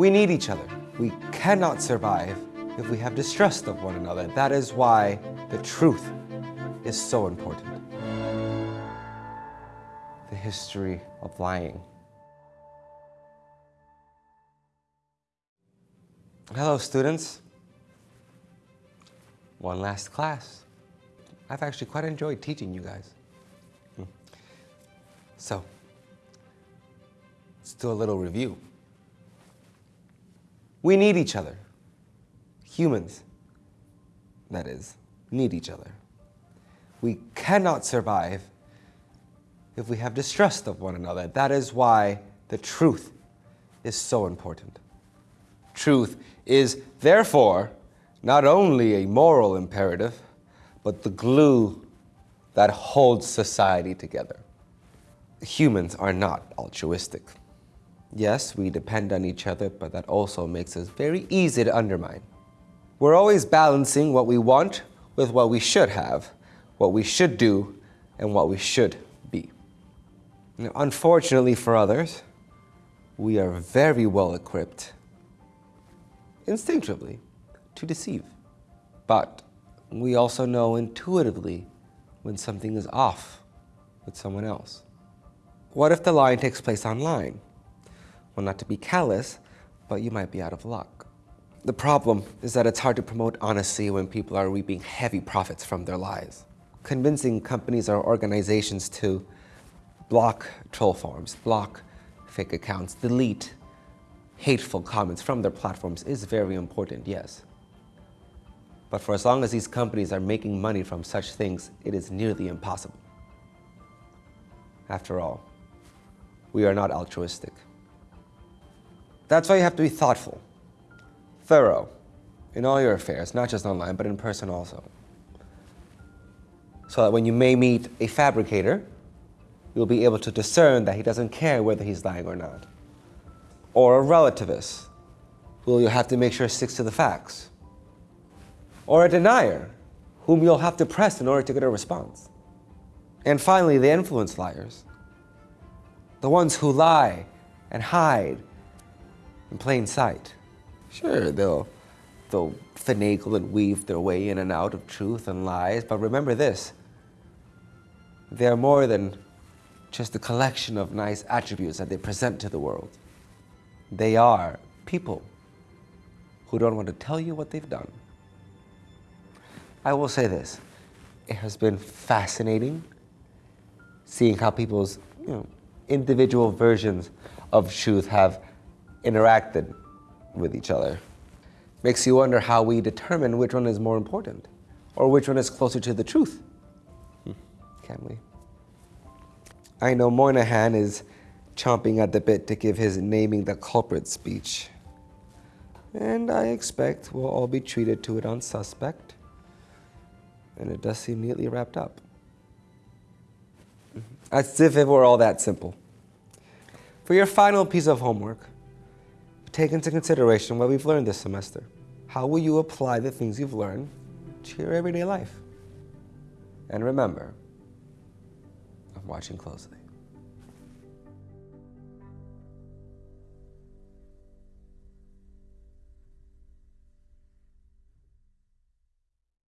We need each other. We cannot survive if we have distrust of one another. That is why the truth is so important. The history of lying. Hello, students. One last class. I've actually quite enjoyed teaching you guys. Hmm. So, let's do a little review. We need each other. Humans, that is, need each other. We cannot survive if we have distrust of one another. That is why the truth is so important. Truth is, therefore, not only a moral imperative, but the glue that holds society together. Humans are not altruistic. Yes, we depend on each other, but that also makes us very easy to undermine. We're always balancing what we want with what we should have, what we should do, and what we should be. Now, unfortunately for others, we are very well equipped, instinctively, to deceive. But we also know intuitively when something is off with someone else. What if the lying takes place online? Well, not to be callous, but you might be out of luck. The problem is that it's hard to promote honesty when people are reaping heavy profits from their lies. Convincing companies or organizations to block troll farms, block fake accounts, delete hateful comments from their platforms is very important, yes. But for as long as these companies are making money from such things, it is nearly impossible. After all, we are not altruistic. That's why you have to be thoughtful, thorough in all your affairs, not just online, but in person also. So that when you may meet a fabricator, you'll be able to discern that he doesn't care whether he's lying or not. Or a relativist, who you'll have to make sure sticks to the facts. Or a denier, whom you'll have to press in order to get a response. And finally, the influence liars. The ones who lie and hide in plain sight. Sure, they'll, they'll finagle and weave their way in and out of truth and lies, but remember this, they're more than just a collection of nice attributes that they present to the world. They are people who don't want to tell you what they've done. I will say this, it has been fascinating seeing how people's you know, individual versions of truth have interacted with each other. Makes you wonder how we determine which one is more important or which one is closer to the truth. Hmm, can we? I know Moynihan is chomping at the bit to give his naming the culprit speech. And I expect we'll all be treated to it on suspect. And it does seem neatly wrapped up. As if it were all that simple. For your final piece of homework, take into consideration what we've learned this semester. How will you apply the things you've learned to your everyday life? And remember, I'm watching closely.